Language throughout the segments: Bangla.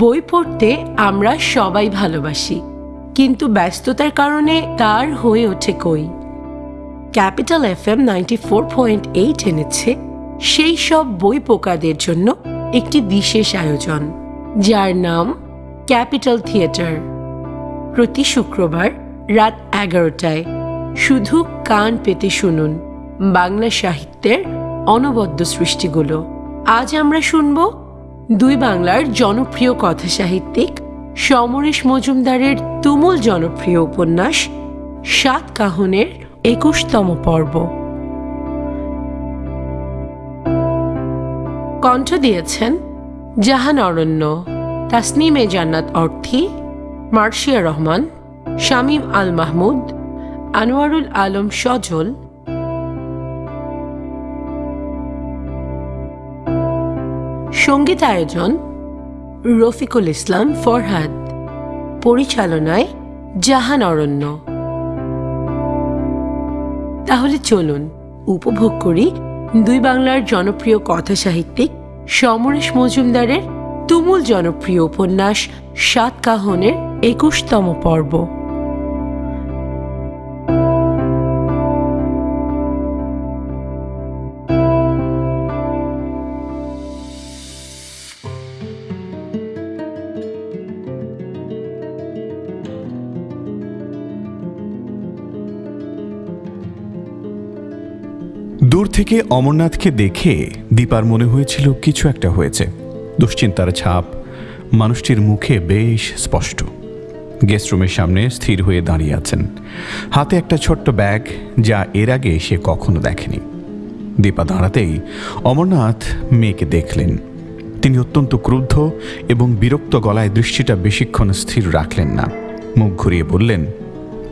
বই পড়তে আমরা সবাই ভালোবাসি, কিন্তু ব্যস্ততার কারণে তার হয়ে ওঠে কই। Capital F M ninety four point eight এনেছে সেই সব বই পোকাদের জন্য একটি বিশেষ আয়োজন, যার নাম ক্যাপিটাল থিয়েটার। প্রতি শুক্রবার রাত এগারোটায় শুধু কান পেতে শুনুন বাংলা সাহিত্যের অনবদ্য সৃষ্টিগুলো। আজ আমরা শুনব দুই বাংলার জনপ্রিয় কথা সাহিত্যিক সমরেশ মজুমদারের তুমুল জনপ্রিয় উপন্যাস সাত কাহনের একুশতম পর্ব। কণ্ঠ দিয়েছেন জাহান অরণ্য, তাসনিমে জান্নাত অর্থী, মার্শিয়া রহমান, শামীম আল মাহমুদ, আনোয়ারুল আলম সজল সংগীত আয়োজন রফিকুল ইসলাম ফরহাদ, পরিচালনায় জাহান অরণ্য। তাহলে চলুন উপভোগ করি দুই বাংলার জনপ্রিয় কথা সাহিত্যিক সমরেশ মজুমদারের তুমুল জনপ্রিয় উপন্যাস সাত কাহনের একুশতম পর্ব। থেকে অমরনাথকে দেখে দীপার মনে হয়েছিল কিছু একটা হয়েছে। দুশ্চিন্তার ছাপ মানুষটির মুখে বেশ স্পষ্ট। গেস্ট রুমের সামনে স্থির হয়ে দাঁড়িয়ে আছেন। হাতে একটা ছোট্ট ব্যাগ যা এর আগে সে কখনো দেখেনি। দীপা দাঁড়াতেই অমরনাথ মেয়েকে দেখলেন। তিনি অত্যন্ত ক্রুদ্ধ এবং বিরক্ত গলায় দৃষ্টিটা বেশিক্ষণ স্থির রাখলেন না। মুখ ঘুরিয়ে বললেন,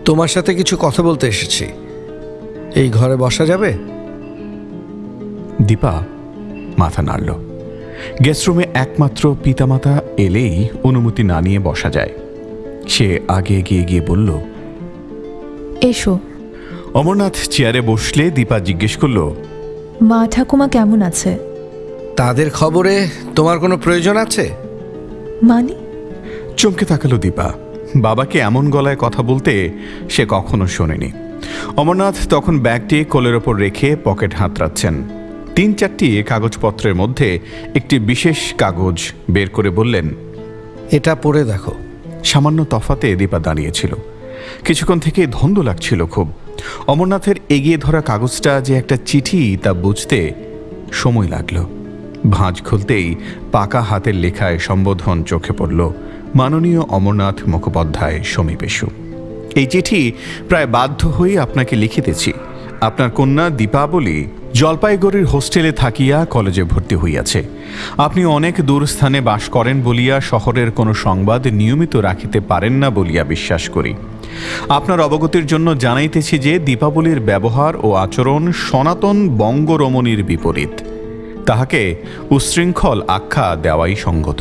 তোমার সাথে কিছু কথা বলতে এসেছি। এই ঘরে বসা যাবে? দীপা মাথা নাড়ল। গেস্টরুমে একমাত্র পিতামাতা এলেই অনুমতি না নিয়ে বসা যায়। সে আগে এগিয়ে গিয়ে বলল এসো। অমরনাথ চেয়ারে বসলে দীপা জিজ্ঞেস করল মা ঠাকুমা কেমন আছে? তাদের খবরে তোমার কোনো প্রয়োজন আছে? মানে? চমকে তাকালো দীপা। বাবাকে এমন গলায় কথা বলতে সে কখনো শোনেনি। অমরনাথ তখন ব্যাগটি কোলের ওপর রেখে পকেট হাতড়াচ্ছেন। তিন চারটি কাগজপত্রের মধ্যে একটি বিশেষ কাগজ বের করে বললেন এটা পড়ে দেখো। সামান্য তফাতে দীপা দাঁড়িয়েছিল। কিছুক্ষণ থেকে ধন্দ লাগছিল খুব। অমরনাথের এগিয়ে ধরা কাগজটা যে একটা চিঠি তা বুঝতে সময় লাগল। ভাঁজ খুলতেই পাকা হাতের লেখায় সম্বোধন চোখে পড়ল মাননীয় অমরনাথ মুখোপাধ্যায় সমীপেশু এই চিঠি প্রায় বাধ্য হয়ে আপনাকে লিখিতেছি। আপনার কন্যা দীপাবলি জলপাইগুড়ির হোস্টেলে থাকিয়া কলেজে ভর্তি হইয়াছে। আপনি অনেক দূর স্থানে বাস করেন বলিয়া শহরের কোনো সংবাদ নিয়মিত রাখিতে পারেন না বলিয়া বিশ্বাস করি। আপনার অবগতির জন্য জানাইতেছি যে দীপাবলির ব্যবহার ও আচরণ সনাতন বঙ্গরমণীর বিপরীত। তাহাকে উশৃঙ্খল আখ্যা দেওয়াই সঙ্গত।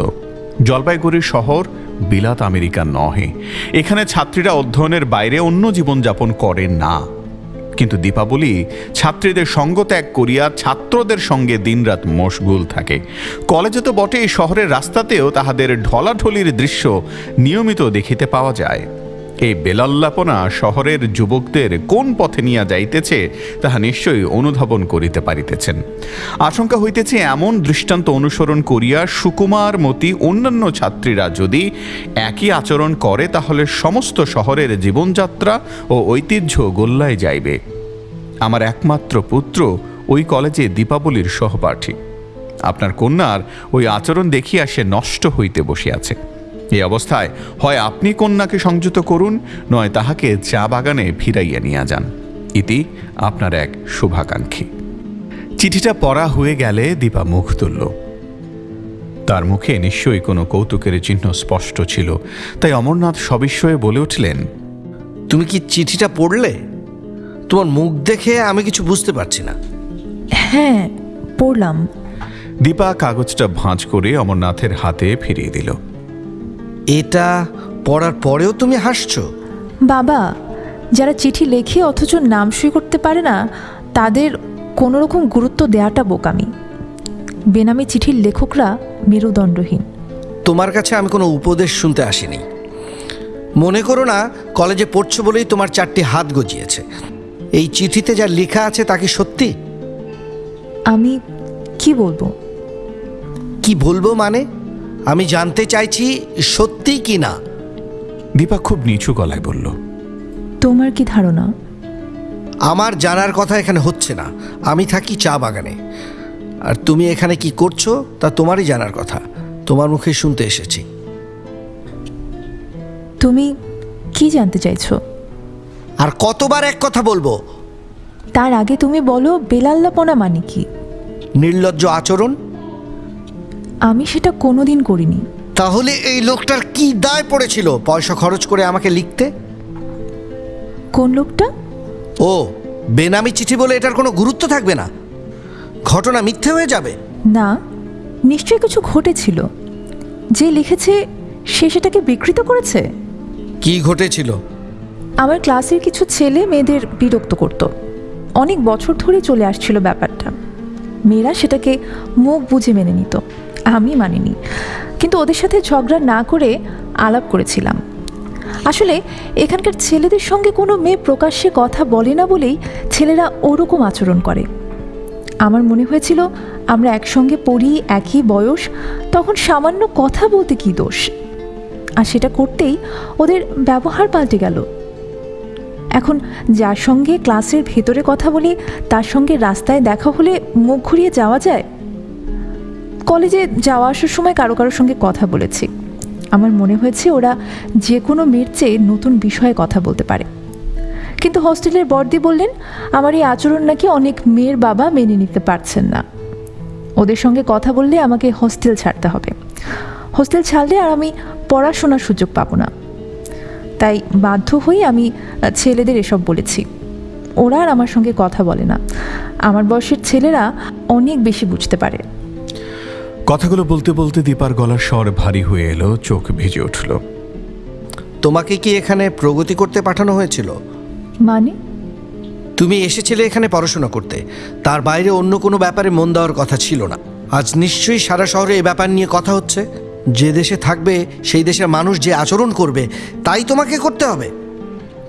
জলপাইগুড়ির শহর বিলাত আমেরিকা নহে। এখানে ছাত্রীরা অধ্যয়নের বাইরে অন্য জীবনযাপন করে না। কিন্তু দীপাবলি ছাত্রীদের সঙ্গ ত্যাগ করিয়া ছাত্রদের সঙ্গে দিনরাত মশগুল থাকে। কলেজে তো বটে শহরের রাস্তাতেও তাহাদের ঢলাঢলির দৃশ্য নিয়মিত দেখিতে পাওয়া যায়। এই বেলাল্লাপনা শহরের যুবকদের কোন পথে নিয়া যাইতেছে, তাহা নিশ্চয়ই অনুধাবন করিতে পারিতেছেন। আশঙ্কা হইতেছে এমন দৃষ্টান্ত অনুসরণ করিয়া সুকুমার মতি অন্যান্য ছাত্রীরা যদি একই আচরণ করে, তাহলে সমস্ত শহরের জীবনযাত্রা ও ঐতিহ্য গোল্লায় যাইবে। আমার একমাত্র পুত্র ওই কলেজে দীপাবলির সহপাঠী। আপনার কন্যার ওই আচরণ দেখিয়া সে নষ্ট হইতে বসিয়াছে। এই অবস্থায় হয় আপনি কন্যাকে সংযত করুন নয় তাহাকে চা বাগানে ফিরাইয়া নিয়ে যান। ইতি আপনার এক শুভাকাঙ্ক্ষী। চিঠিটা পড়া হয়ে গেলে দীপা মুখ তুলল। তার মুখে নিশ্চয়ই কোনো কৌতুকের চিহ্ন স্পষ্ট ছিল তাই অমরনাথ সবিস্ময়ে বলে উঠলেন তুমি কি চিঠিটা পড়লে? তোমার মুখ দেখে আমি কিছু বুঝতে পারছি না। হ্যাঁ পড়লাম। দীপা কাগজটা ভাঁজ করে অমরনাথের হাতে ফিরিয়ে দিল। এটা পড়ার পরেও তুমি হাসছো? বাবা যারা চিঠি লেখে অথচ নাম সই করতে পারে না তাদের কোনো রকম গুরুত্ব দেওয়াটা বোকামি। বেনামি চিঠির লেখকরা মেরুদণ্ডহীন। তোমার কাছে আমি কোনো উপদেশ শুনতে আসিনি। মনে করো না কলেজে পড়ছো বলেই তোমার চারটি হাত গজিয়েছে। এই চিঠিতে যা লেখা আছে তা কি সত্যি? আমি কি বলব? কি বলব মানে? আমি জানতে চাইছি সত্যি কি না দীপা খুব নিচু গলায় বলল তোমার কি ধারণা? আমার জানার কথা এখানে হচ্ছে না। আমি থাকি চা বাগানে। আর তুমি এখানে কি করছ তা তোমারই জানার কথা। তোমার মুখে শুনতে এসেছি। তুমি কি জানতে চাইছো? আর কতবার এক কথা বলব? তার আগে তুমি বলো বেলাল্লাপনা মানে কি? নির্লজ্জ আচরণ? আমি সেটা কোনোদিন করিনি। তাহলে এই লোকটার কি দায় পড়েছিল? পয়সা খরচ করে আমাকে লিখতে? কোন লোকটা? ও বেনামি চিঠি বলে এটার কোনো গুরুত্ব থাকবে না? ঘটনা মিথ্যে হয়ে যাবে? না নিশ্চয়ই কিছু ঘটেছিল। যে লিখেছে সে সেটাকে বিকৃত করেছে? কি ঘটেছিল? আমার ক্লাসের কিছু ছেলে মেয়েদের বিরক্ত করত। অনেক বছর ধরেই চলে আসছিল ব্যাপারটা। মেয়েরা সেটাকে মুখ বুঝে মেনে নিত। আমি মানিনি। কিন্তু ওদের সাথে ঝগড়া না করে আলাপ করেছিলাম। আসলে এখানকার ছেলেদের সঙ্গে কোনো মেয়ে প্রকাশ্যে কথা বলে না বলেই ছেলেরা ওরকম আচরণ করে। আমার মনে হয়েছিল আমরা একসঙ্গে পড়ি, একই বয়স, তখন সামান্য কথা বলতে কী দোষ? আর সেটা করতেই ওদের ব্যবহার পাল্টে গেল। এখন যার সঙ্গে ক্লাসের ভেতরে কথা বলি, তার সঙ্গে রাস্তায় দেখা হলে মুখ ঘুরিয়ে যাওয়া যায়? কলেজে যাওয়া আসার সময় কারও কারোর সঙ্গে কথা বলেছি। আমার মনে হয়েছে ওরা যে কোনো মেয়ের চেয়ে নতুন বিষয়ে কথা বলতে পারে। কিন্তু হস্টেলের বর্দি বললেন, আমার এই আচরণ নাকি অনেক মেয়ের বাবা মেনে নিতে পারছেন না। ওদের সঙ্গে কথা বললে আমাকে হস্টেল ছাড়তে হবে। হোস্টেল ছাড়লে আর আমি পড়াশোনার সুযোগ পাবো না। তাই বাধ্য হয়ে আমি ছেলেদের এসব বলেছি। ওরা আর আমার সঙ্গে কথা বলে না। আমার বয়সের ছেলেরা অনেক বেশি বুঝতে পারে। কথাগুলো বলতে বলতে দীপার গলার স্বর ভারী হয়ে এলো চোখ ভিজে উঠল। তোমাকে কি এখানে প্রগতি করতে পাঠানো হয়েছিল? মানে? তুমি এসেছিলে এখানে পড়াশোনা করতে। তার বাইরে অন্য কোনো ব্যাপারে মন দেওয়ার কথা ছিল না। আজ নিশ্চয়ই সারা শহরে এই ব্যাপার নিয়ে কথা হচ্ছে। যে দেশে থাকবে সেই দেশের মানুষ যে আচরণ করবে তাই তোমাকে করতে হবে।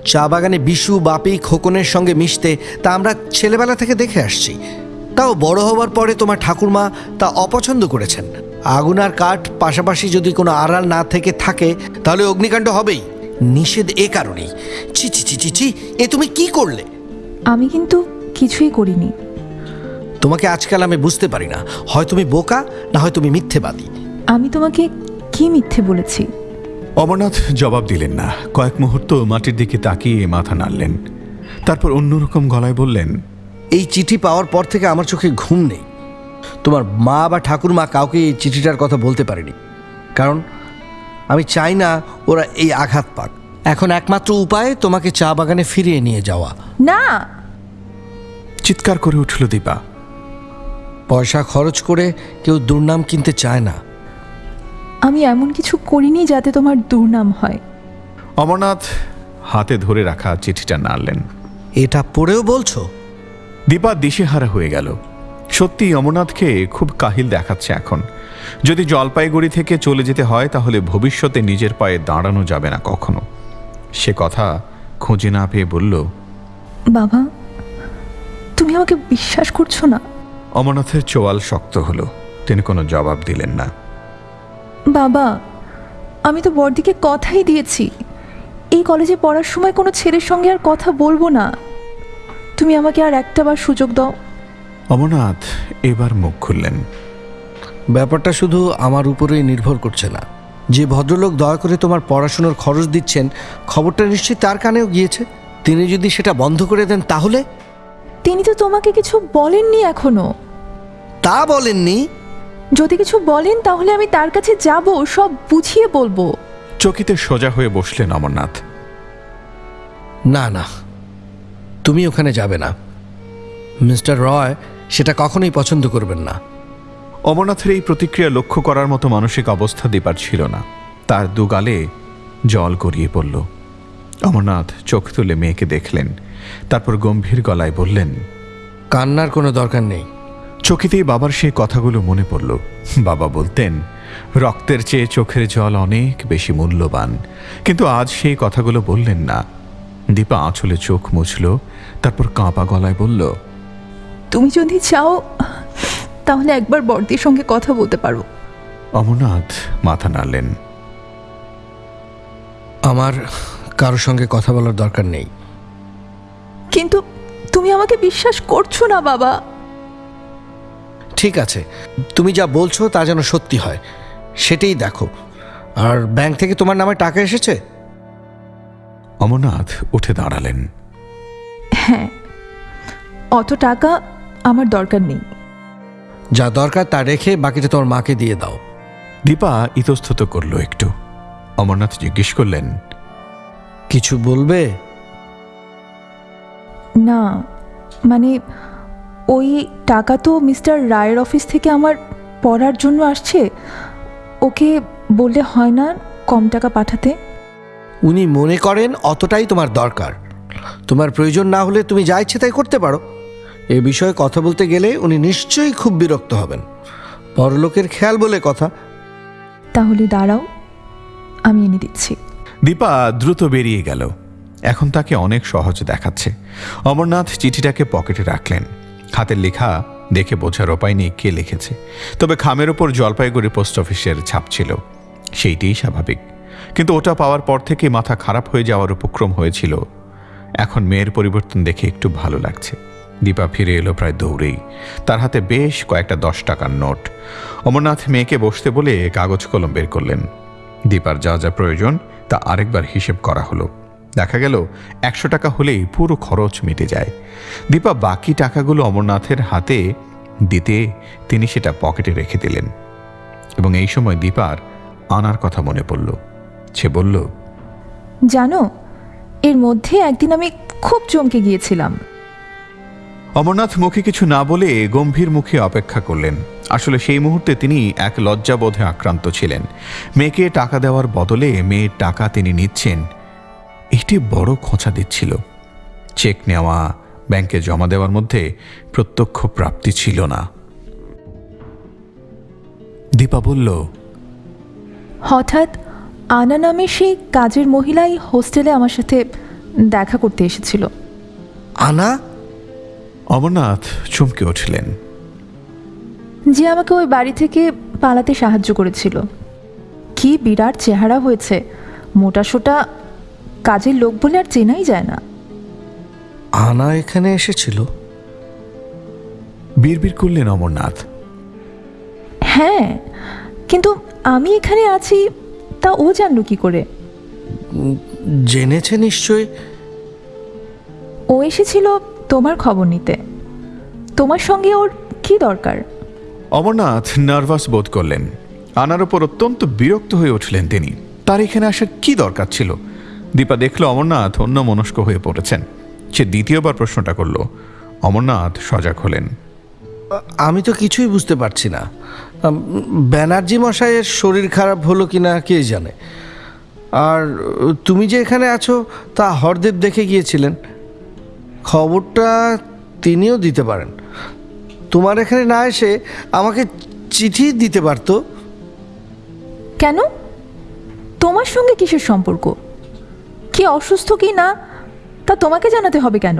চা বাগানে বিশু বাপি খোকনের সঙ্গে মিশতে তা আমরা ছেলেবেলা থেকে দেখে আসছি। তাও বড় হওয়ার পরে তোমার ঠাকুরমা তা অপছন্দ করেছেন। আগুন আর কাঠ পাশাপাশি যদি কোনো আড়াল না থেকে থাকে তাহলে অগ্নিকাণ্ড হবেই। নিষেধ এ কারণেই। ছি ছি ছি ছি ছি এ তুমি কি করলে? আমি কিন্তু কিছুই করিনি। তোমাকে আজকাল আমি বুঝতে পারি না। হয় তুমি বোকা না হয় তুমি মিথ্যেবাদী। আমি তোমাকে কি মিথ্যে বলেছি? অমরনাথ জবাব দিলেন না। কয়েক মুহূর্ত মাটির দিকে তাকিয়ে মাথা নাড়লেন। তারপর অন্যরকম গলায় বললেন এই চিঠি পাওয়ার পর থেকে আমার চোখে ঘুম নেই। তোমার মা বা ঠাকুরমা কাউকে এই চিঠিটার কথা বলতে পারেনি। কারণ আমি চাই না ওরা এই আঘাত পাক। এখন একমাত্র উপায় তোমাকে চা বাগানে ফিরিয়ে নিয়ে যাওয়া। না। চিৎকার করে উঠল দীপা। পয়সা খরচ করে কেউ দুর্নাম কিনতে চায় না। আমি এমন কিছু করিনি যাতে তোমার দুর্নাম হয়। অমরনাথ হাতে ধরে রাখা চিঠিটা নাড়লেন। এটা পড়েও বলছো? দীপা দিশেহারা হয়ে গেল। সত্যি অমরনাথকে খুব কাহিল দেখাচ্ছে এখন। যদি জলপাইগুড়ি থেকে চলে যেতে হয় তাহলে ভবিষ্যতে নিজের পায়ে দাঁড়ানো যাবে না কখনো। সে কথা খুঁজে না পেয়ে বলল বাবা তুমি আমাকে বিশ্বাস করছ না? অমরনাথের চোয়াল শক্ত হলো। তিনি কোনো জবাব দিলেন না। বাবা আমি তো বড়দিকে কথাই দিয়েছি। এই কলেজে পড়ার সময় কোনো ছেলের সঙ্গে আর কথা বলব না। তুমি আমাকে আর একটাবার সুযোগ দাও। অমরনাথ এবার মুখ খুললেন। ব্যাপারটা শুধু আমার উপরেই নির্ভর করছে না। যে ভদ্রলোক দয়া করে তোমার পড়াশোনার খরচ দিচ্ছেন খবরটা নিশ্চয়ই তার কানেও গিয়েছে। তিনি যদি সেটা বন্ধ করে দেন তাহলে? তিনি তো তোমাকে কিছু বলেননি এখনও। তা বলেননি? যদি কিছু বলেন তাহলে আমি তার কাছে যাব সব বুঝিয়ে বলব। চকিতে সোজা হয়ে বসলেন অমরনাথ। না না তুমি ওখানে যাবে না। মিস্টার রয় সেটা কখনোই পছন্দ করবেন না। অমরনাথের এই প্রতিক্রিয়া লক্ষ্য করার মতো মানসিক অবস্থা দীপার ছিল না। তার দুগালে জল গড়িয়ে পড়ল। অমরনাথ চোখ তুলে মেয়েকে দেখলেন তারপর গম্ভীর গলায় বললেন কান্নার কোনো দরকার নেই। চকিতেই বাবার সেই কথাগুলো মনে পড়ল। বাবা বলতেন রক্তের চেয়ে চোখের জল অনেক বেশি মূল্যবান। কিন্তু আজ সেই কথাগুলো বললেন না। দীপা আঁচলে চোখ মুছল তারপর কাঁপা গলায় বলল তুমি যদি চাও তাহলে একবার বর্দির সঙ্গে কথা বলতে পারো। অমরনাথ মাথা নাড়লেন। আমার কারোর সঙ্গে কথা বলার দরকার নেই। কিন্তু তুমি আমাকে বিশ্বাস করছ না বাবা। ঠিক আছে তুমি যা বলছো তা যেন সত্যি হয় সেটাই দেখো। আর ব্যাংক থেকে তোমার নামে টাকা এসেছে? অমরনাথ উঠে দাঁড়ালেন। হ্যাঁ অত টাকা আমার দরকার নেই। যা দরকার তা রেখে বাকিটা তোমার মাকে দিয়ে দাও। দীপা ইতস্তত করল একটু। অমরনাথ জিজ্ঞেস করলেন কিছু বলবে? না মানে ওই টাকা তো মিস্টার রায়ের অফিস থেকে আমার পড়ার জন্য আসছে। ওকে বললে হয় না কম টাকা পাঠাতে? উনি মনে করেন অতটাই তোমার দরকার। তোমার প্রয়োজন না হলে তুমি যা ইচ্ছে তাই করতে পারো। এ বিষয়ে কথা বলতে গেলে উনি নিশ্চয়ই খুব বিরক্ত হবেন। পরলোকের খেয়াল বলে কথা। তাহলে দাঁড়াও আমি এনে দিচ্ছি। দীপা দ্রুত বেরিয়ে গেল। এখন তাকে অনেক সহজ দেখাচ্ছে। অমরনাথ চিঠিটাকে পকেটে রাখলেন। হাতের লেখা দেখে বোঝার উপায় নেই কে লিখেছে। তবে খামের ওপর জলপাইগুড়ি পোস্ট অফিসের ছাপ ছিল। সেইটিই স্বাভাবিক। কিন্তু ওটা পাওয়ার পর থেকে মাথা খারাপ হয়ে যাওয়ার উপক্রম হয়েছিল। এখন মেয়ের পরিবর্তন দেখে একটু ভালো লাগছে। দীপা ফিরে এলো প্রায় দৌড়েই। তার হাতে বেশ কয়েকটা দশ টাকার নোট। অমরনাথ মেয়েকে বসতে বলে কাগজ কলম বের করলেন। দীপার যা যা প্রয়োজন তা আরেকবার হিসেব করা হলো। দেখা গেল, একশো টাকা হলেই পুরো খরচ মিটে যায়। দীপা বাকি টাকাগুলো অমরনাথের হাতে দিতে তিনি সেটা পকেটে রেখে দিলেন। এবং এই সময় দীপার আনার কথা মনে পড়ল। সে বলল জানো এর মধ্যে একদিন আমি খুব চমকে গিয়েছিলাম। অমরনাথ মুখে কিছু না বলে গম্ভীর মুখে অপেক্ষা করলেন। আসলে সেই মুহূর্তে তিনি এক লজ্জাবোধে আক্রান্ত ছিলেন। মেয়েকে টাকা দেওয়ার বদলে মেয়ের টাকা তিনি নিচ্ছেন। এটি বড় খোঁচা দিচ্ছিল। চেক নেওয়া ব্যাংকে জমা দেওয়ার মধ্যে প্রত্যক্ষ প্রাপ্তি ছিল না। দীপা বলল হঠাৎ আনা নামে সেই কাজের মহিলাই হোস্টেলে আমার সাথে দেখা করতে এসেছিল। আনা? অমরনাথ চমকে উঠলেন। যে আমাকে ওই বাড়ি থেকে পালাতে সাহায্য করেছিল। কি বিরাট চেহারা হয়েছে। মোটা সোটা কাজের লোক বলে আর চেনাই যায় না। আনা এখানে এসেছিল? বিড়বিড় করলেন অমরনাথ। হ্যাঁ কিন্তু আমি এখানে আছি তা ও জানলো কি করে? জেনেছে নিশ্চয় ও এসেছিল তোমার খবর নিতে। তোমার সঙ্গে ওর কি দরকার? অমরনাথ নার্ভাস বোধ করলেন। আনার ওপর অত্যন্ত বিরক্ত হয়ে উঠলেন তিনি। তার এখানে আসার কি দরকার ছিল? দীপা দেখল অমরনাথ অন্য মনস্ক হয়ে পড়েছেন। সে দ্বিতীয়বার প্রশ্নটা করল। অমরনাথ সজাগ হলেন। আমি তো কিছুই বুঝতে পারছি না। ব্যানার্জি মশাইয়ের শরীর খারাপ হলো কি না কে জানে? আর, তুমি যে এখানে আছো, তা হরদেব দেখে গিয়েছিলেন। খবরটা তিনিও দিতে পারেন। তোমার এখানে না এসে আমাকে চিঠি দিতে পারতো? কেন? তোমার সঙ্গে কিসের সম্পর্ক? কি অসুস্থ কি না, তা তোমাকে জানাতে হবে কেন?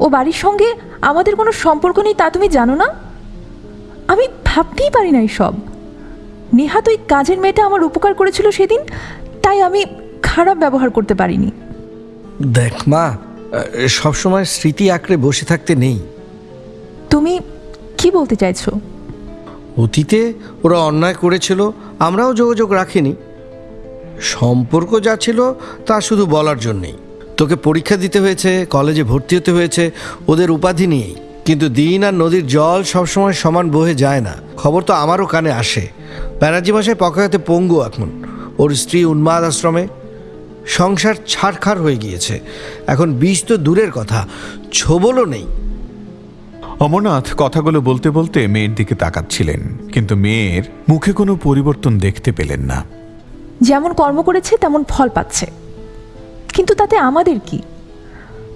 ও বাড়ির সঙ্গে আমাদের কোনো সম্পর্ক নেই তা তুমি জানো না? আমি ভাবতেই পারি না সব। নেহাত ওই কাজের মেয়েটা আমার উপকার করেছিল সেদিন তাই আমি খারাপ ব্যবহার করতে পারিনি। দেখ মা সবসময় স্মৃতি আঁকড়ে বসে থাকতে নেই। তুমি কি বলতে চাইছো? অতীতে ওরা অন্যায় করেছিল আমরাও যোগাযোগ রাখিনি। সম্পর্ক যা ছিল তা শুধু বলার জন্যেই। তোকে পরীক্ষা দিতে হয়েছে কলেজে ভর্তি হতে হয়েছে ওদের উপাধি নিয়েই। কিন্তু দিন আর নদীর জল সবসময় সমান বহে যায় না। খবর তো আমারও কানে আসে। ব্যানার্জি মাসায় পকাতে পঙ্গু এখন। ওর স্ত্রী উন্মাদ আশ্রমে। সংসার ছাড়খার হয়ে গিয়েছে। এখন বীজ তো দূরের কথা। ছোবলও নেই। অমরনাথ কথাগুলো বলতে বলতে মেয়ের দিকে তাকাচ্ছিলেন। কিন্তু মেয়ের মুখে কোনো পরিবর্তন দেখতে পেলেন না। যেমন কর্ম করেছে তেমন ফল পাচ্ছে। কিন্তু তাতে আমাদের কি?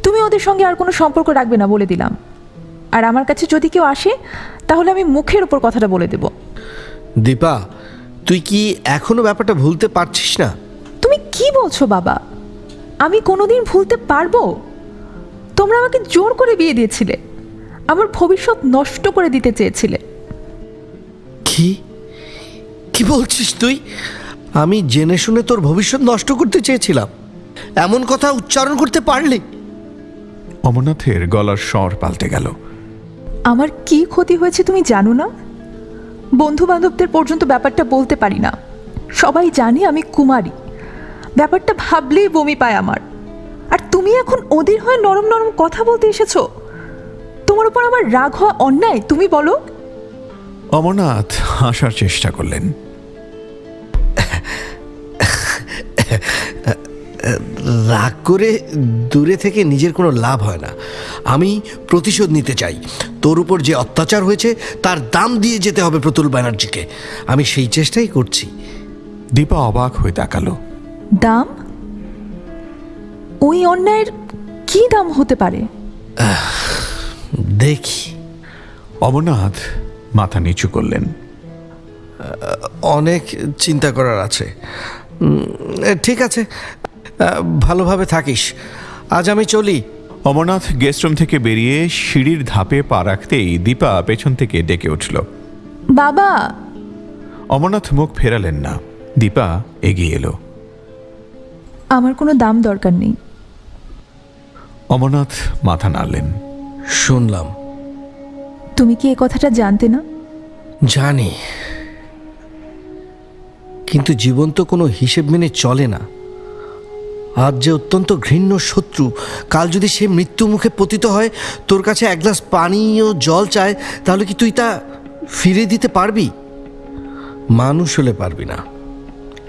তুমি ওদের সঙ্গে আর কোনো সম্পর্ক রাখবে না বলে দিলাম। আর আমার কাছে যদি কেউ আসে তাহলে আমি মুখের উপর কথাটা বলে দেব। দীপা তুই কি এখনও ব্যাপারটা ভুলতে পারছিস না? তুমি কি বলছো বাবা? আমি কোনোদিন ভুলতে পারব? তোমরা আমাকে জোর করে বিয়ে দিয়েছিলে। আমার ভবিষ্যৎ নষ্ট করে দিতে চেয়েছিলে। কি? কি বলছিস তুই? আমি জেনে শুনে তোর ভবিষ্যৎ নষ্ট করতে চেয়েছিলাম। এমন কথা উচ্চারণ করতে পারলি। অমরনাথের গলার স্বর পাল্টে গেল। আমার কি ক্ষতি হয়েছে তুমি জানো না? বন্ধু বান্ধবদের পর্যন্ত ব্যাপারটা বলতে পারি না। সবাই জানে আমি কুমারী। ব্যাপারটা ভাবলেই বমি পায় আমার। আর তুমি এখন ওদের হয়ে নরম নরম কথা বলতে এসেছ? তোমার উপর আমার রাগ হওয়া অন্যায়, তুমি বলো। অমরনাথ হাসার চেষ্টা করলেন। রাগ করে দূরে থেকে নিজের কোনো লাভ হয় না। আমি প্রতিশোধ নিতে চাই। তোর উপর যে অত্যাচার হয়েছে তার দাম দিয়ে যেতে হবে প্রতুল ব্যানার্জিকে। আমি সেই চেষ্টাই করছি। দীপা অবাক হয়ে তাকালো। দাম? ওই অন্যায়ের কি দাম হতে পারে? দেখি। অমরনাথ মাথা নিচু করলেন। অনেক চিন্তা করার আছে। ঠিক আছে। ভালোভাবে থাকিস। আজ আমি চলি। অমরনাথ গেস্টরুম থেকে বেরিয়ে সিঁড়ির ধাপে পা রাখতেই দীপা পেছন থেকে ডেকে উঠল। বাবা! অমরনাথ মুখ ফেরালেন না। দীপা এগিয়ে এলো। আমার কোনো দাম দরকার নেই। অমরনাথ মাথা নাড়লেন। শুনলাম। তুমি কি এ কথাটা জানতে না? জানি। কিন্তু জীবন তো কোনো হিসেব মেনে চলে না। আজ যে অত্যন্ত ঘৃণ্য শত্রু কাল যদি সে মৃত্যু মুখে পতিত হয় তোর কাছে এক গ্লাস পানি ও জল চায় তাহলে কি তুই তা ফিরে দিতে পারবি? মানুষ হলে পারবি না।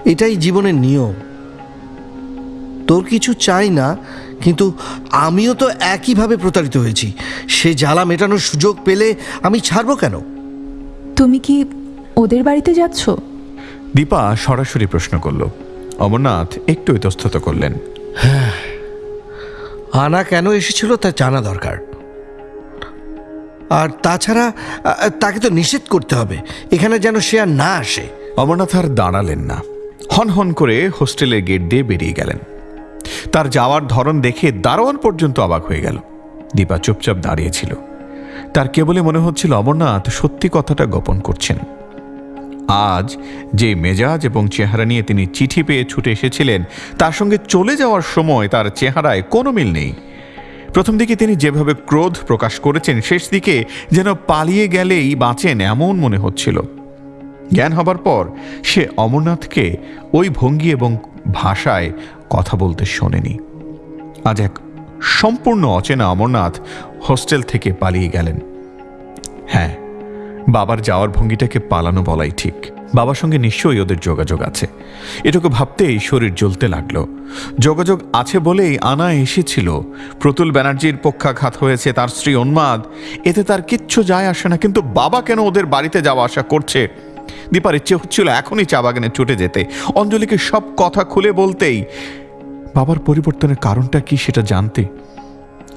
এটাই জীবনের নিয়ম। তোর কিছু চাই না কিন্তু আমিও তো একইভাবে প্রতারিত হয়েছি। সে জ্বালা মেটানোর সুযোগ পেলে আমি ছাড়বো কেন? তুমি কি ওদের বাড়িতে যাচ্ছ? দীপা সরাসরি প্রশ্ন করল। অমরনাথ একটু ইতস্তত করলেন। আনা কেন এসেছিল তা জানা দরকার। আর তাছাড়া তাকে তো নিষেধ করতে হবে। এখানে যেন সে আর না আসে। অমরনাথ আর দাঁড়ালেন না। হন হন করে হোস্টেলের গেট দিয়ে বেরিয়ে গেলেন। তার যাওয়ার ধরন দেখে দারোয়ান পর্যন্ত অবাক হয়ে গেল। দীপা চুপচাপ দাঁড়িয়েছিল তার কেবলই মনে হচ্ছিল অমরনাথ সত্যি কথাটা গোপন করছেন। আজ যে মেজাজ এবং চেহারা নিয়ে তিনি চিঠি পেয়ে ছুটে এসেছিলেন, তার সঙ্গে চলে যাওয়ার সময় তার চেহারায় কোনো মিল নেই। প্রথম দিকে তিনি যেভাবে ক্রোধ প্রকাশ করেছেন, শেষ দিকে যেন পালিয়ে গেলেই বাঁচেন এমন মনে হচ্ছিল। জ্ঞান হবার পর সে অমরনাথকে ওই ভঙ্গি এবং ভাষায় কথা বলতে শোনেনি। আজ এক সম্পূর্ণ অচেনা অমরনাথ হোস্টেল থেকে পালিয়ে গেলেন। হ্যাঁ বাবার যাওয়ার ভঙ্গিটাকে পালানো বলাই ঠিক। বাবার সঙ্গে নিশ্চয়ই ওদের যোগাযোগ আছে। এটুকু ভাবতেই শরীর জ্বলতে লাগল। যোগাযোগ আছে বলেই আনা এসেছিল। প্রতুল ব্যানার্জির পক্ষাঘাত হয়েছে, তার স্ত্রী উন্মাদ। এতে তার কিচ্ছু যায় আসে না, কিন্তু বাবা কেন ওদের বাড়িতে যাওয়া আসা করছে? দীপার ইচ্ছে হচ্ছিল এখনই চা বাগানে ছুটে যেতে। অঞ্জলিকে সব কথা খুলে বলতেই, বাবার পরিবর্তনের কারণটা কি সেটা জানতে?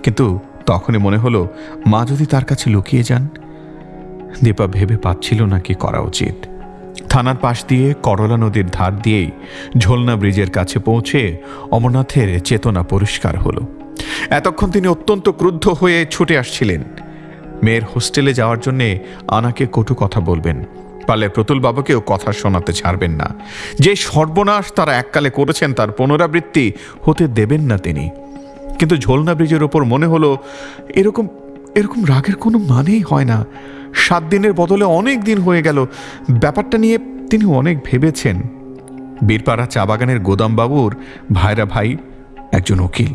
কিন্তু তখনই মনে হলো, মা যদি তার কাছে লুকিয়ে যান দীপা ভেবে পাচ্ছিল না কি করা উচিত। থানার পাশ দিয়ে করলা নদীর ধার দিয়েই ঝোলনা ব্রিজের কাছে পৌঁছে অমরনাথের চেতনা পরিষ্কার হলো। এতক্ষণ তিনি অত্যন্ত ক্রুদ্ধ হয়ে ছুটে আসছিলেন। মেয়ের হোস্টেলে যাওয়ার জন্যে আনাকে কটু কথা বলবেন। পারলে প্রতুল বাবাকেও কথা শোনাতে ছাড়বেন না। যে সর্বনাশ তারা এককালে করেছেন তার পুনরাবৃত্তি হতে দেবেন না তিনি। কিন্তু ঝোলনা ব্রিজের ওপর মনে হলো, এরকম এরকম রাগের কোনো মানেই হয় না। সাত দিনের বদলে অনেক দিন হয়ে গেল। ব্যাপারটা নিয়ে তিনি অনেক ভেবেছেন। বীরপাড়া চা বাগানের গোদামবাবুর ভাইরা ভাই একজন উকিল।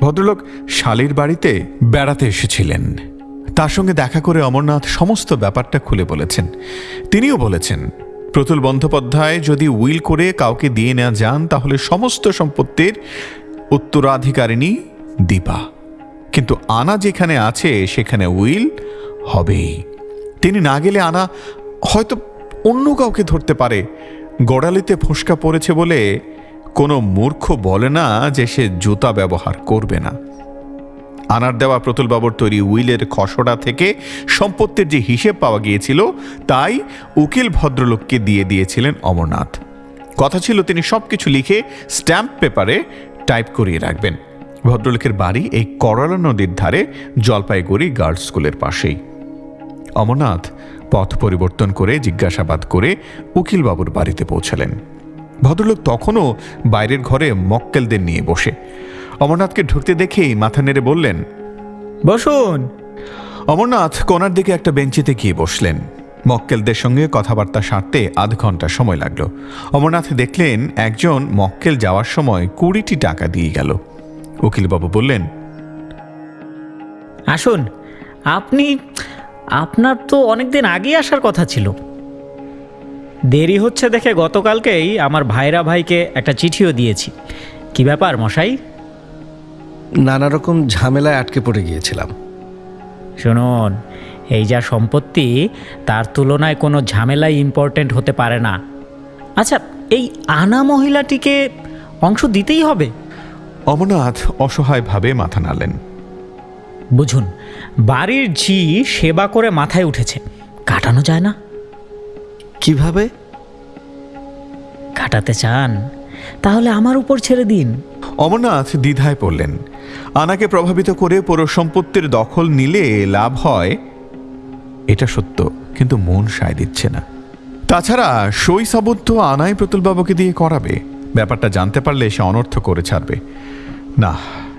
ভদ্রলোক শালির বাড়িতে বেড়াতে এসেছিলেন। তার সঙ্গে দেখা করে অমরনাথ সমস্ত ব্যাপারটা খুলে বলেছেন। তিনিও বলেছেন, প্রতুল বন্দ্যোপাধ্যায় যদি উইল করে কাউকে দিয়ে নেওয়া যান, তাহলে সমস্ত সম্পত্তির উত্তরাধিকারিণী দীপা। কিন্তু আনা যেখানে আছে, সেখানে উইল হবেই। তিনি না গেলে আনা হয়তো অন্য কাউকে ধরতে পারে। গোড়ালিতে ফোসকা পড়েছে বলে কোনো মূর্খ বলে না যে সে জুতা ব্যবহার করবে না। আনার দেওয়া প্রতুলবাবুর তৈরি উইলের খসড়া থেকে সম্পত্তির যে হিসেব পাওয়া গিয়েছিল, তাই উকিল ভদ্রলোককে দিয়ে দিয়েছিলেন অমরনাথ। কথা ছিল তিনি সবকিছু লিখে স্ট্যাম্প পেপারে টাইপ করিয়ে রাখবেন। ভদ্রলোকের বাড়ি এই করলা নদীর ধারে জলপাইগুড়ি গার্লস স্কুলের পাশেই। অমরনাথ পথ পরিবর্তন করে জিজ্ঞাসাবাদ করে উকিলবাবুর বাড়িতে পৌঁছালেন। ভদ্রলোক তখনও বাইরের ঘরে মক্কেলদের নিয়ে বসে। অমরনাথকে ঢুকতে দেখেই মাথা নেড়ে বললেন বসুন। অমরনাথ কোনার দিকে একটা বেঞ্চিতে গিয়ে বসলেন। মক্কেলদের সঙ্গে কথাবার্তা সারতে আধ ঘণ্টা সময় লাগল। অমরনাথ দেখলেন একজন মক্কেল যাওয়ার সময় কুড়িটি টাকা দিয়ে গেল। উকিলবাবু বললেন আসুন আপনি আপনার তো অনেক দিন আগে আসার কথা ছিল। দেরি হচ্ছে দেখে গতকালকেই আমার ভাইরা ভাইকে একটা চিঠিও দিয়েছি। কি ব্যাপার মশাই? নানা রকম ঝামেলায় আটকে পড়ে গিয়েছিলাম। শুনুন এই যা সম্পত্তি তার তুলনায় কোনো ঝামেলাই ইম্পর্ট্যান্ট হতে পারে না। আচ্ছা এই আনা মহিলাটিকে অংশ দিতেই হবে? অমরনাথ অসহায়ভাবে মাথা নাড়লেন। বুঝুন বাড়ির ঝি সেবা করে মাথায় উঠেছে। কাটানো যায় না। কীভাবে? কাটাতে চান? তাহলে আমার উপর ছেড়ে দিন। অমরনাথ দ্বিধায় পড়লেন। আনাকে প্রভাবিত করে পুরো সম্পত্তির দখল নিলে লাভ হয়। এটা সত্য কিন্তু মন সায় দিচ্ছে না। তাছাড়া সই সাবুত আনাই প্রতুলবাবুকে দিয়ে করাবে। ব্যাপারটা জানতে পারলে সে অনর্থ করে ছাড়বে। না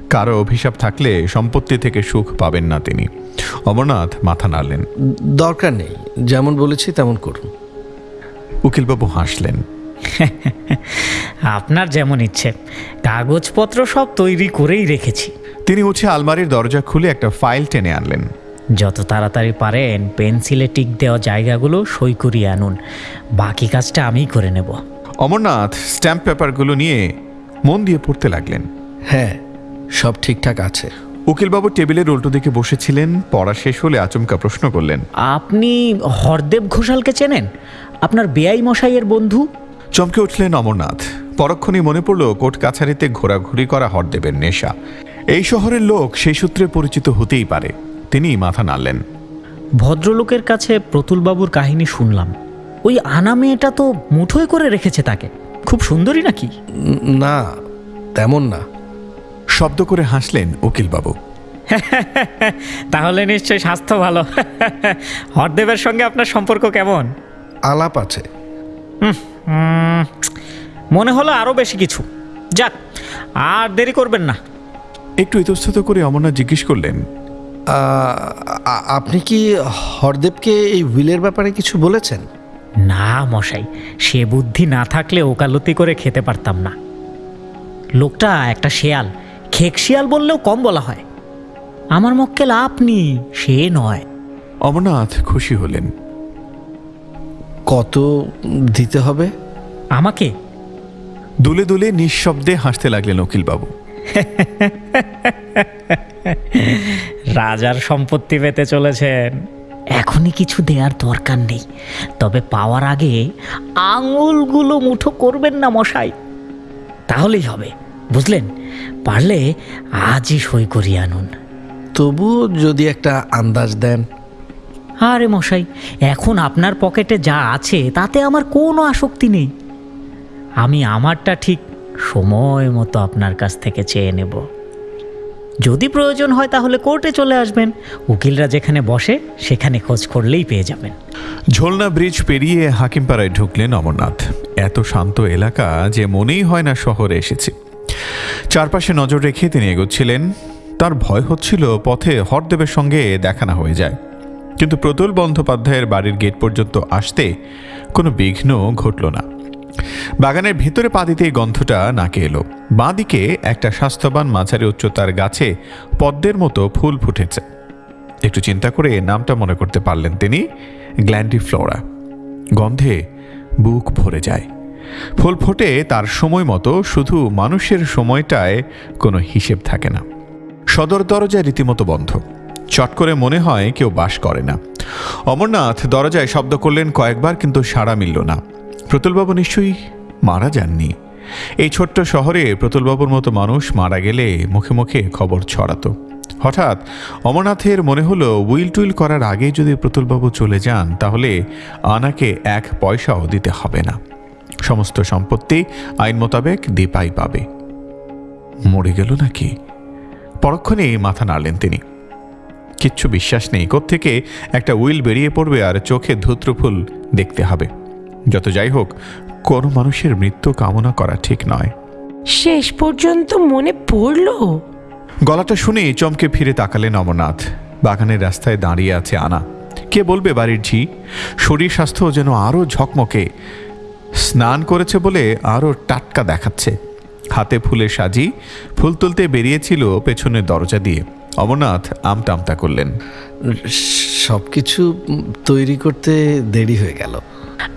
কারও অভিশাপ থাকলে সম্পত্তি থেকে সুখ পাবেন না তিনি। অমরনাথ মাথা নাড়লেন। দরকার নেই যেমন বলেছি তেমন করুন। উকিলবাবু হাসলেন। আপনার যেমন ইচ্ছে কাগজপত্র সব তৈরি করেই রেখেছি। তিনি উঠে আলমারির দরজা খুলে একটা ফাইল টেনে আনলেন। যত তাড়াতাড়ি পারেন পেন্সিলে টিক দেওয়া জায়গাগুলো সই করিয়ে আনুন। বাকি কাজটা আমিই করে নেব। অমরনাথ স্ট্যাম্প পেপারগুলো নিয়ে মন দিয়ে পড়তে লাগলেন। হ্যাঁ সব ঠিকঠাক আছে। উকিলবাবু টেবিলের উল্টো দিকে বসেছিলেন পড়া শেষ হলে আচমকা প্রশ্ন করলেন। আপনি হরদেব ঘোষালকে চেনেন? আপনার বেআই মশাইয়ের বন্ধু? চমকে উঠলেন অমরনাথ। পরক্ষণে মনে পড়ল কোর্ট কাছারিতে ঘোরাঘুরি করা হরদেবের নেশা। এই শহরের লোক সেই সূত্রে পরিচিত হতেই পারে। তিনি মাথা নাড়লেন। ভদ্রলোকের কাছে প্রতুলবাবুর কাহিনী শুনলাম। ওই আনা মেয়েটা তো মুঠোয় করে রেখেছে তাকে। খুব সুন্দরী নাকি? না তেমন না। শব্দ করে হাসলেন উকিলবাবু। তাহলে নিশ্চয়ই স্বাস্থ্য ভালো। হরদেবের সঙ্গে আপনার সম্পর্ক কেমন? আলাপ আছে। মনে হলো আরও বেশি কিছু। যাক আর দেরি করবেন না। একটু ইতস্তত করে অমরনাথ জিজ্ঞেস করলেন আপনি কি হরদেবকে এই উইলের ব্যাপারে কিছু বলেছেন? না মশাই সে বুদ্ধি না থাকলে ওকালতি করে খেতে পারতাম না। লোকটা একটা শেয়াল খেক শিয়াল বললেও কম বলা হয়। আমার মক্কেল আপনি সে নয়। অমরনাথ খুশি হলেন। কত দিতে হবে? আমাকে? দুলে দুলে নিঃশব্দে হাসতে লাগলেন উকিলবাবু। রাজার সম্পত্তি পেতে চলেছেন। এখনই কিছু দেওয়ার দরকার নেই। তবে পাওয়ার আগে আঙুলগুলো মুঠো করবেন না মশাই। তাহলেই হবে। বুঝলেন? পারলে আজই সই করিয়ে আনুন। তবু যদি একটা আন্দাজ দেন। আরে মশাই এখন আপনার পকেটে যা আছে তাতে আমার কোনো আসক্তি নেই। আমি আমারটা ঠিক সময় মতো আপনার কাছ থেকে চেয়ে নেব। যদি প্রয়োজন হয় তাহলে কোর্টে চলে আসবেন। উকিলরা যেখানে বসে সেখানে খোঁজ করলেই পেয়ে যাবেন। ঝোলনা ব্রিজ পেরিয়ে হাকিমপাড়ায় ঢুকলেন অমরনাথ। এত শান্ত এলাকা যে মনেই হয় না শহরে এসেছে। চারপাশে নজর রেখে তিনি এগোচ্ছিলেন। তার ভয় হচ্ছিল পথে হরদেবের সঙ্গে দেখা না হয়ে যায়। কিন্তু প্রতুল বন্দ্যোপাধ্যায়ের বাড়ির গেট পর্যন্ত আসতে কোনো বিঘ্ন ঘটল না। বাগানের ভেতরে পা দিতেই গন্ধটা নাকে এলো। বাঁদিকে একটা স্বাস্থ্যবান মাঝারি উচ্চতার গাছে পদ্মের মতো ফুল ফুটেছে। একটু চিন্তা করে নামটা মনে করতে পারলেন তিনি গ্ল্যান্ডি ফ্লোরা গন্ধে বুক ভরে যায়। ফুল ফোটে তার সময় মতো শুধু মানুষের সময়টায় কোনো হিসেব থাকে না। সদর দরজা রীতিমতো বন্ধ। চট করে মনে হয় কেউ বাস করে না। অমরনাথ দরজায় শব্দ করলেন কয়েকবার কিন্তু সাড়া মিলল না। প্রতুলবাবু নিশ্চয়ই মারা যাননি। এই ছোট্ট শহরে প্রতুলবাবুর মতো মানুষ মারা গেলে মুখে মুখে খবর ছড়াতো। হঠাৎ অমরনাথের মনে হলো, উইল টুইল করার আগে যদি প্রতুলবাবু চলে যান, তাহলে আনাকে এক পয়সাও দিতে হবে না। সমস্ত সম্পত্তি আইন মোতাবেক দীপাই পাবে। মরে গেল নাকি? পরক্ষণে মাথা নাড়লেন তিনি। কিচ্ছু বিশ্বাস নেই থেকে একটা উইল বেরিয়ে পড়বে আর চোখে ধূত্রফুল দেখতে হবে। যত যাই হোক কোনো মানুষের মৃত্যু কামনা করা ঠিক নয়। শেষ পর্যন্ত মনে পড়ল? গলাটা শুনে চমকে ফিরে তাকালেন অমরনাথ। বাগানের রাস্তায় দাঁড়িয়ে আছে আনা। কে বলবে বাড়ির ঝি? শরীর স্বাস্থ্য যেন আরও ঝকমকে। স্নান করেছে বলে আরও টাটকা দেখাচ্ছে। হাতে ফুলে সাজি ফুল তুলতে বেরিয়েছিল পেছনের দরজা দিয়ে। অমরনাথ আমতা আমতা করলেন। সব কিছু তৈরি করতে দেরি হয়ে গেল।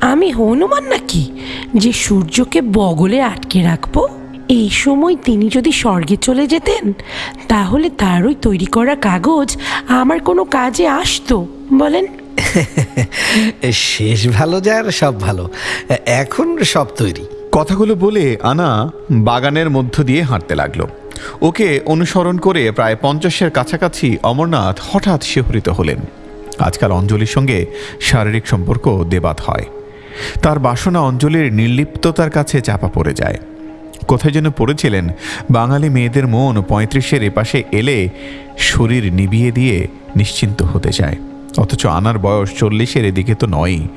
আমি হনুমান নাকি? যে সূর্যকে বগলে আটকে রাখব? এই সময় তিনি যদি স্বর্গে চলে যেতেন তাহলে তার ওই তৈরি করা কাগজ আমার কোনো কাজে আসতো বলেন। শেষ ভালো যার, সব ভালো। এখন সব তৈরি। কথাগুলো বলে আনা বাগানের মধ্য দিয়ে হাঁটতে লাগল। ওকে অনুসরণ করে প্রায় পঞ্চাশের কাছাকাছি অমরনাথ হঠাৎ শিহরিত হলেন। আজকাল অঞ্জলির সঙ্গে শারীরিক সম্পর্ক দেবাত হয়। তার বাসনা অঞ্জলির নির্লিপ্ততার কাছে চাপা পড়ে যায়। কোথায় যেন পড়েছিলেন বাঙালি মেয়েদের মন পঁয়ত্রিশের এপাশে এলে শরীর নিবিয়ে দিয়ে নিশ্চিন্ত হতে চায়। অথচ আনার বয়স চল্লিশের এদিকে তো নয়ই।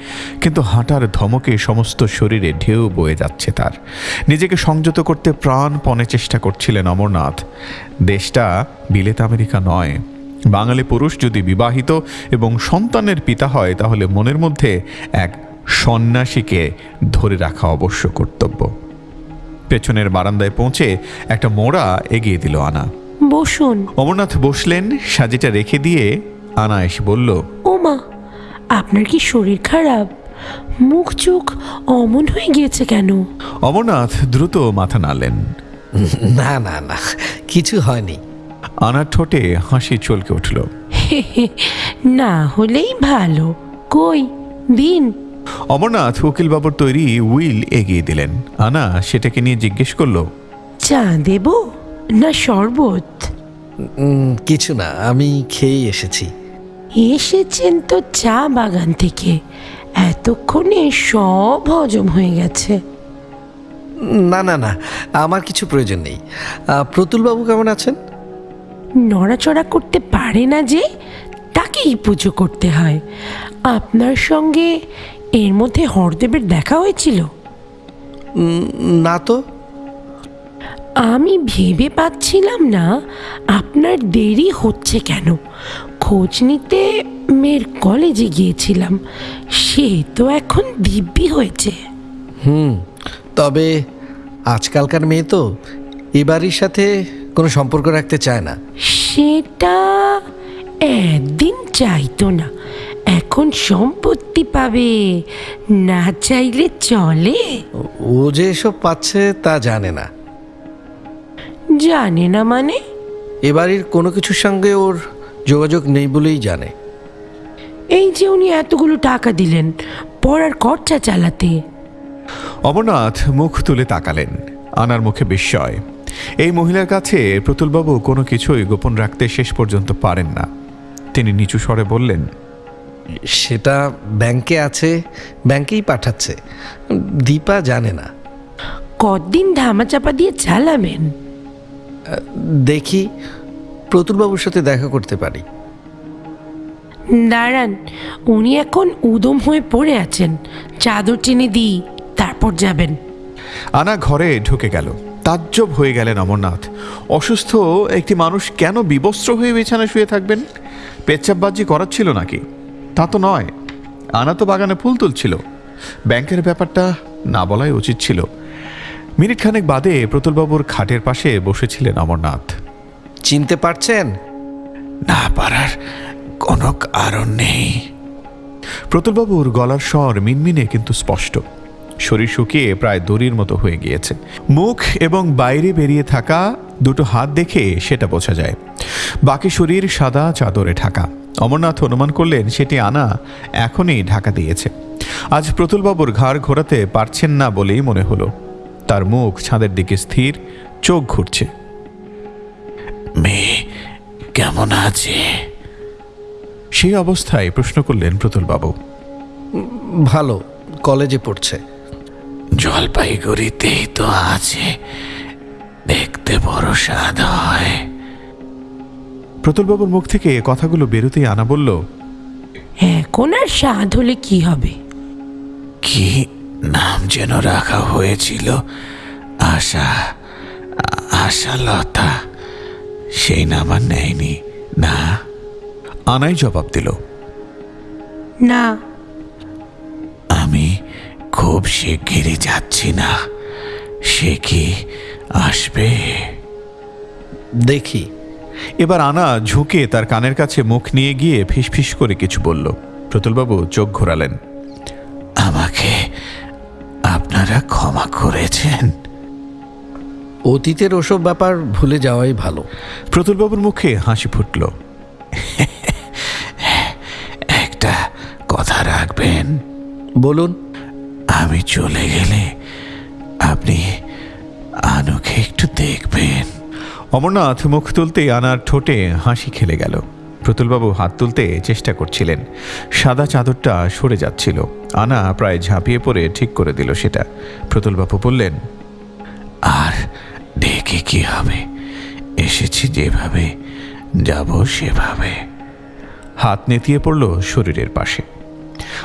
কিন্তু হাঁটার ধমকে সমস্ত শরীরে ঢেউ বয়ে যাচ্ছে তার। নিজেকে সংযত করতে প্রাণপণে চেষ্টা করছিলেন অমরনাথ। দেশটা বিলেত আমেরিকা নয়। বাঙালি পুরুষ যদি বিবাহিত এবং সন্তানের পিতা হয় তাহলে মনের মধ্যে এক সন্ন্যাসীকে ধরে রাখা অবশ্য কর্তব্য। পেছনের বারান্দায় পৌঁছে একটা মোড়া এগিয়ে দিল আনা। বসুন। অমরনাথ বসলেন সাজিটা রেখে দিয়ে আনা এসে বলল ওমা আপনার কি শরীর খারাপ? মুখ চোখ অমন হয়ে গিয়েছে কেন? অমরনাথ দ্রুত মাথা নাড়লেন। না না না কিছু হয়নি। আনার ঠোঁটে হাসি চলকে উঠল। না হলেই ভালো। কই? দিন। অমরনাথ উকিলবাবুর তৈরি উইল এগিয়ে দিলেন। আনা সেটাকে নিয়ে জিজ্ঞেস করল চা দেব না শরবত? কিছু না আমি খেয়েই এসেছি। এসেছেন তো চা বাগান থেকে। এতক্ষণে সব হজম হয়ে গেছে। না না না আমার কিছু প্রয়োজন নেই। প্রতুলবাবু কেমন আছেন? নড়াচড়া করতে পারে না যে তাকেই পুজো করতে হয়। আপনার সঙ্গে এর মধ্যে হরদেবের দেখা হয়েছিল? না তো। আমি ভেবে পাচ্ছিলাম না আপনার দেরি হচ্ছে কেন? খোঁজ নিতে মেয়ের কলেজে গিয়েছিলাম। সে তো এখন দিব্যি হয়েছে। হুম তবে আজকালকার মেয়ে তো এ বাড়ির সাথে কোনো সম্পর্ক রাখতে চায় না। সেটা একদিন চাইতো না। এখন সম্পত্তি পাবে না চাইলে চলে। ও- যে এসব পাচ্ছে তা জানে না। জানে না মানে? এ বাড়ির কোনো কিছুর সঙ্গে ওর যোগাযোগ নেই বলেই জানে। এই যে উনি এতগুলো টাকা দিলেন পড়ার খরচা চালাতে। অমরনাথ মুখ তুলে তাকালেন আনার মুখে বিস্ময়। এই মহিলার কাছে প্রতুলবাবু কোনো কিছুই গোপন রাখতে শেষ পর্যন্ত পারেন না। তিনি নিচু স্বরে বললেন সেটা ব্যাংকে আছে ব্যাংকেই পাঠাচ্ছে। দীপা জানে না। কদিন ধামাচাপা দিয়ে চালাবেন? দেখি প্রতুলবাবুর সাথে দেখা করতে পারি। দাঁড়ান উনি এখন উদম হয়ে পড়ে আছেন। চাদর টেনে দিই তারপর যাবেন। আনা ঘরে ঢুকে গেল। তাজ্জব হয়ে গেলেন অমরনাথ। অসুস্থ একটি মানুষ কেন বিবস্ত্র হয়ে বিছানায় শুয়ে থাকবেন? পেচ্ছাপবাজি ছিল নাকি? তা তো নয়। আনা তো বাগানে ফুল তুলছিল। ব্যাংকের ব্যাপারটা না বলাই উচিত ছিল। মিনিটখানেক বাদে প্রতুলবাবুর খাটের পাশে বসেছিলেন অমরনাথ। চিনতে পারছেন? না পারার কোনো কারণ নেই। প্রতুলবাবুর গলার স্বর মিনমিনে কিন্তু স্পষ্ট। শরীর শুকিয়ে প্রায় দড়ির মতো হয়ে গিয়েছে। মুখ এবং বাইরে বেরিয়ে থাকা দুটো হাত দেখে সেটা বোঝা যায়। বাকি শরীর সাদা চাদরে ঢাকা। অমরনাথ অনুমান করলেন সেটি আনা এখনই ঢাকা দিয়েছে। আজ প্রতুলবাবুর ঘাড় ঘোরাতে পারছেন না বলেই মনে হলো। তার মুখ ছাদের দিকে স্থির চোখ ঘুরছে। মেয়ে কেমন আছে? সেই অবস্থায় প্রশ্ন করলেন প্রতুলবাবু। ভালো কলেজে পড়ছে। জলপাইগুড়িতেই তো আছে দেখতে বড় স্বাদ হয়। প্রতুলবাবুর মুখ থেকে কথাগুলো বেরোতেই আনা বলল এখন আর স্বাদ হলে কি হবে? কি নাম যেন রাখা হয়েছিল? আশা আশালতা। সেই নাম আর নেয়নি। না। আনাই জবাব দিল। না। আমি খুব শিগগিরই যাচ্ছি না। সে কি আসবে? দেখি। এবার আনা ঝুঁকে তার কানের কাছে মুখ নিয়ে গিয়ে ফিসফিস করে কিছু বলল। প্রতুলবাবু চোখ ঘোরালেন। আমাকে আপনারা ক্ষমা করেছেন? অতীতের ওসব ব্যাপার ভুলে যাওয়াই ভালো। প্রতুলবাবুর মুখে হাসি ফুটল। একটা কথা রাখবেন। বলুন। আমি চলে গেলে আপনি আনুকে একটু দেখবেন। অমরনাথ মুখ তুলতে আনার ঠোঁটে হাসি খেলে গেল। প্রতুলবাবু হাত তুলতে চেষ্টা করছিলেন। সাদা চাদরটা সরে যাচ্ছিল। আনা প্রায় ঝাঁপিয়ে পড়ে ঠিক করে দিল সেটা। প্রতুলবাবু বললেন আর ডেকে কি হবে? এসেছি যেভাবে যাব সেভাবে। হাত নেতিয়ে পড়ল শরীরের পাশে।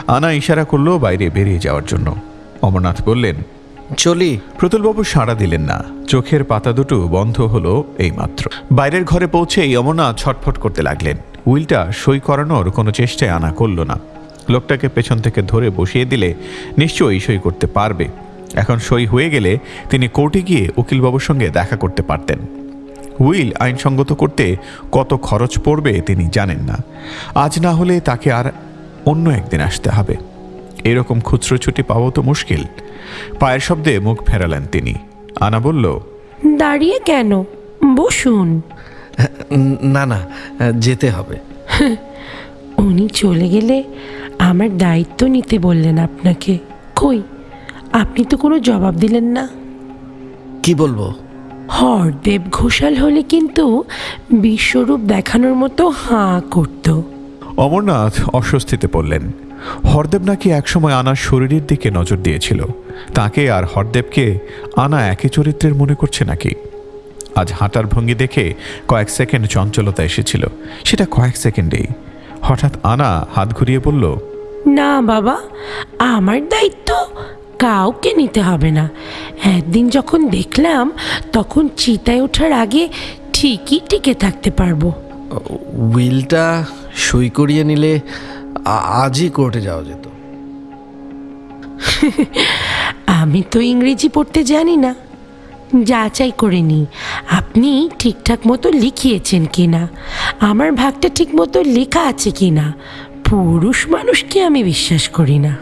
আনা ইশারা করল বাইরে বেরিয়ে যাওয়ার জন্য। অমরনাথ বললেন চলি। প্রতুলবাবু সাড়া দিলেন না। চোখের পাতা দুটো বন্ধ হলো এইমাত্র। বাইরের ঘরে পৌঁছেই অমরনাথ ছটফট করতে লাগলেন। উইলটা সই করানোর কোনো চেষ্টায় আনা করল না। লোকটাকে পেছন থেকে ধরে বসিয়ে দিলে নিশ্চয়ই সই করতে পারবে। এখন সই হয়ে গেলে তিনি কোর্টে গিয়ে উকিলবাবুর সঙ্গে দেখা করতে পারতেন। উইল আইনসঙ্গত করতে কত খরচ পড়বে তিনি জানেন না। আজ না হলে তাকে আর অন্য একদিন আসতে হবে। এরকম খুচরো ছুটি পাওয়া তো মুশকিল। পায়ের শব্দে মুখ ফেরালেন তিনি। আনা বলল দাঁড়িয়ে কেন? বসুন। না না যেতে হবে। উনি চলে গেলে আমার দায়িত্ব নিতে বললেন আপনাকে। কই? আপনি তো কোনো জবাব দিলেন না। কি বলব? হরদেব ঘোষাল হলে কিন্তু বিশ্বরূপ দেখানোর মতো হাঁ করতো। অমরনাথ অস্বস্তিতে পড়লেন। হরদেব নাকি একসময় আনার শরীরের দিকে নজর দিয়েছিল। তাকে আর হরদেবকে আনা একই চরিত্রের মনে করছে নাকি? আজ হাঁটার ভঙ্গি দেখে কয়েক সেকেন্ড চঞ্চলতা এসেছিল। সেটা কয়েক সেকেন্ডেই। হঠাৎ আনা হাত ঘুরিয়ে বলল না বাবা আমার দায়িত্ব কাউকে নিতে হবে না। একদিন যখন দেখলাম তখন চিতায় ওঠার আগে ঠিকই টিকে থাকতে পারব। উইলটা সই করিয়ে নিলে আজই কোর্টে যাওয়া যেত। আমি তো ইংরেজি পড়তে জানি না। যাচাই করে নি আপনি ঠিকঠাক মতো লিখিয়েছেন কি না আমার ভাগটা ঠিক মতো লেখা আছে কি না পুরুষ মানুষকে আমি বিশ্বাস করি না।